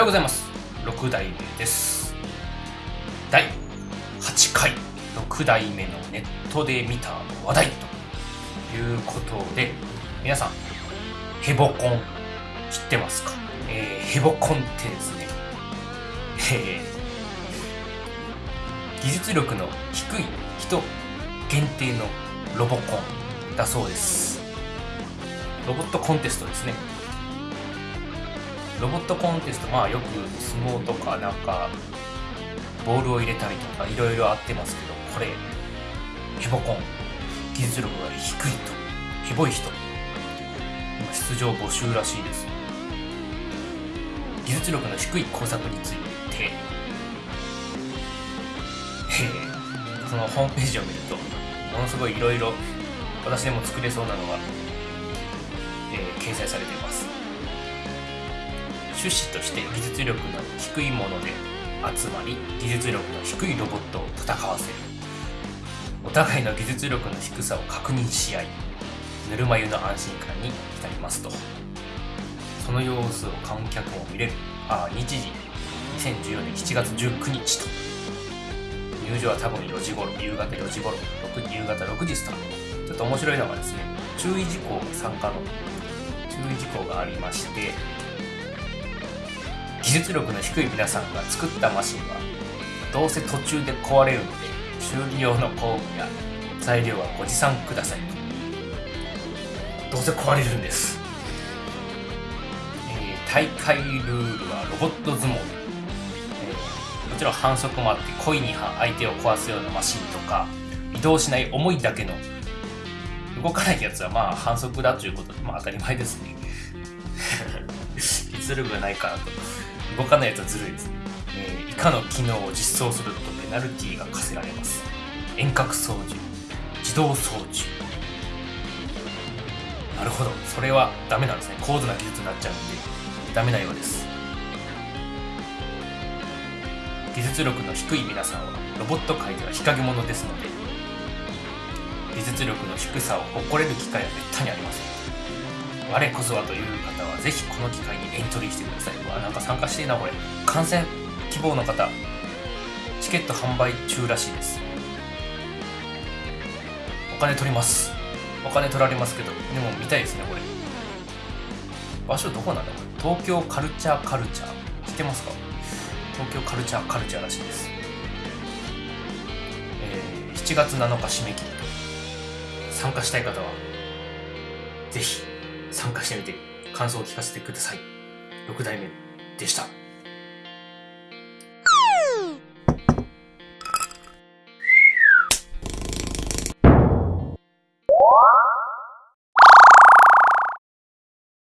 ようございます。6代目です。第8回。6代目のネットで見た話題ということで皆さんヘボコン知ってますか、えー、ヘボコンってですね、えー、技術力の低い人限定のロボコンだそうです。ロボットコンテストですね。ロボットコンテストまあよく相撲とかなんかボールを入れたりとかいろいろあってますけどこれヘボコン技術力が低いとヘボい人出場募集らしいです。技術力の低い工作について、え、そのホームページを見るとものすごいいろいろ私でも作れそうなのが、えー、掲載されています。趣旨として技術力の低いもので集まり技術力の低いロボットを戦わせる。お互いの技術力の低さを確認し合いぬるま湯の安心感に浸りますと。その様子を観客も見れる。あ日時。2014年7月19日と。入場は多分4時頃。夕方4時頃。6夕方6時スタートちょっと面白いのがですね注意事項が参加の注意事項がありまして技術力の低い皆さんが作ったマシンはどうせ途中で壊れるので修理用の工具や材料はご持参くださいどうせ壊れるんです、えー、大会ルールはロボット相撲、えー、もちろん反則もあって故意に相手を壊すようなマシンとか移動しない重いだけの動かないやつはまあ反則だということでまあ当たり前ですね。実力がないからと。動かないやつはずるいです。ね、えー、以下の機能を実装するとペナルティが課せられます。遠隔操縦。自動操縦。なるほど。それはダメなんですね。高度な技術になっちゃうんで。ダメなようです。技術力の低い皆さんはロボット界では日陰者ですので技術力の低さを誇れる機会はめったにありません我こそはという方はぜひこの機会にエントリーしてください。わ、なんか参加していいな、これ。観戦希望の方、チケット販売中らしいです。お金取ります。お金取られますけど、でも見たいですね、これ。場所どこなんだ？これ。東京カルチャーカルチャー。知ってますか？東京カルチャーカルチャーらしいです。えー、7月7日締め切り。参加したい方は、ぜひ参加してみて感想を聞かせてください。6代目でした。